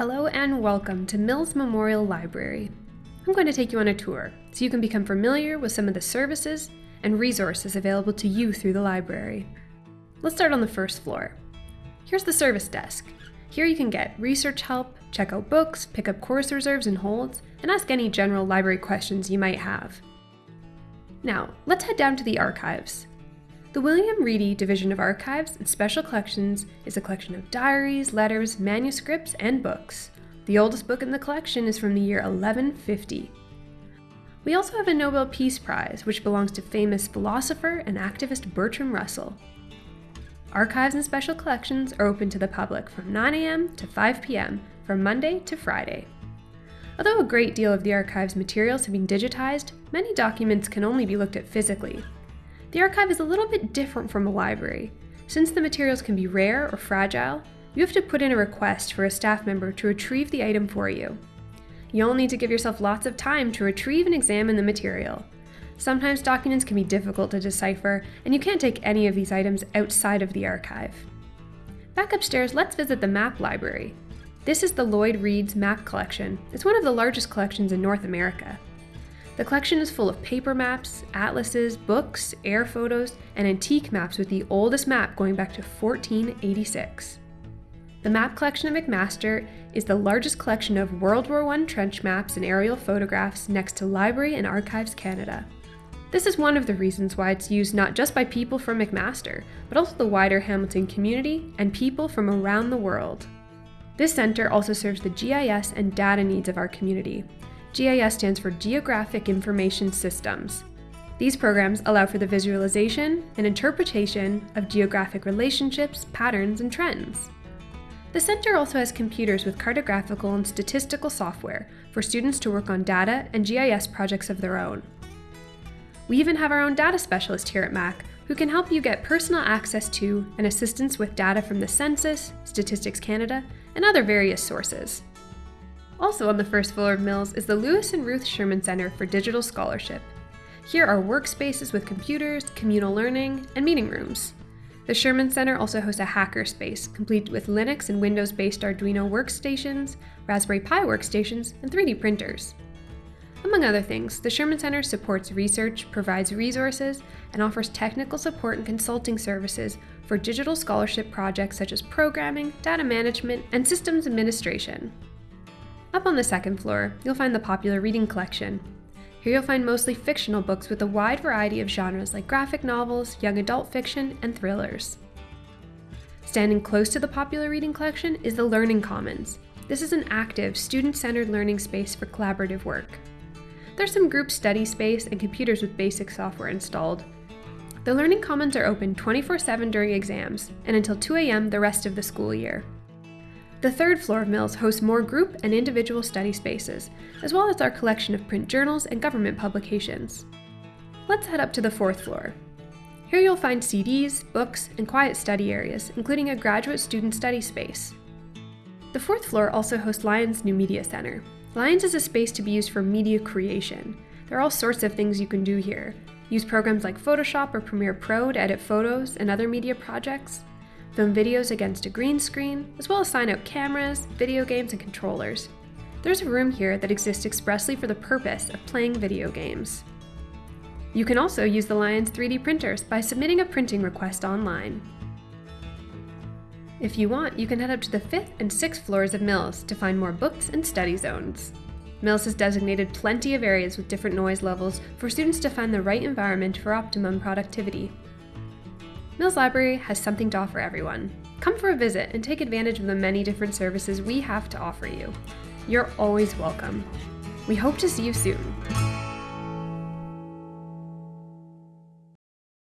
Hello and welcome to Mills Memorial Library. I'm going to take you on a tour so you can become familiar with some of the services and resources available to you through the library. Let's start on the first floor. Here's the service desk. Here you can get research help, check out books, pick up course reserves and holds, and ask any general library questions you might have. Now, let's head down to the archives. The William Ready Division of Archives and Special Collections is a collection of diaries, letters, manuscripts, and books. The oldest book in the collection is from the year 1150. We also have a Nobel Peace Prize, which belongs to famous philosopher and activist Bertrand Russell. Archives and Special Collections are open to the public from 9 a.m. to 5 p.m. from Monday to Friday. Although a great deal of the archive's materials have been digitized, many documents can only be looked at physically, the archive is a little bit different from a library. Since the materials can be rare or fragile, you have to put in a request for a staff member to retrieve the item for you. You'll need to give yourself lots of time to retrieve and examine the material. Sometimes documents can be difficult to decipher, and you can't take any of these items outside of the archive. Back upstairs, let's visit the map library. This is the Lloyd Reeds map collection. It's one of the largest collections in North America. The collection is full of paper maps, atlases, books, air photos, and antique maps with the oldest map going back to 1486. The map collection of McMaster is the largest collection of World War I trench maps and aerial photographs next to Library and Archives Canada. This is one of the reasons why it's used not just by people from McMaster, but also the wider Hamilton community and people from around the world. This center also serves the GIS and data needs of our community, GIS stands for Geographic Information Systems. These programs allow for the visualization and interpretation of geographic relationships, patterns, and trends. The Center also has computers with cartographical and statistical software for students to work on data and GIS projects of their own. We even have our own data specialist here at MAC who can help you get personal access to and assistance with data from the Census, Statistics Canada, and other various sources. Also on the first floor of Mills is the Lewis and Ruth Sherman Center for Digital Scholarship. Here are workspaces with computers, communal learning, and meeting rooms. The Sherman Center also hosts a hacker space, complete with Linux and Windows based Arduino workstations, Raspberry Pi workstations, and 3D printers. Among other things, the Sherman Center supports research, provides resources, and offers technical support and consulting services for digital scholarship projects such as programming, data management, and systems administration. Up on the second floor, you'll find the popular reading collection. Here you'll find mostly fictional books with a wide variety of genres like graphic novels, young adult fiction, and thrillers. Standing close to the popular reading collection is the Learning Commons. This is an active, student-centered learning space for collaborative work. There's some group study space and computers with basic software installed. The Learning Commons are open 24-7 during exams, and until 2 a.m. the rest of the school year. The third floor of Mills hosts more group and individual study spaces, as well as our collection of print journals and government publications. Let's head up to the fourth floor. Here you'll find CDs, books, and quiet study areas, including a graduate student study space. The fourth floor also hosts Lyons New Media Center. Lyons is a space to be used for media creation. There are all sorts of things you can do here. Use programs like Photoshop or Premiere Pro to edit photos and other media projects, film videos against a green screen, as well as sign out cameras, video games, and controllers. There's a room here that exists expressly for the purpose of playing video games. You can also use the Lyons 3D printers by submitting a printing request online. If you want, you can head up to the 5th and 6th floors of Mills to find more books and study zones. Mills has designated plenty of areas with different noise levels for students to find the right environment for optimum productivity. Mills Library has something to offer everyone. Come for a visit and take advantage of the many different services we have to offer you. You're always welcome. We hope to see you soon.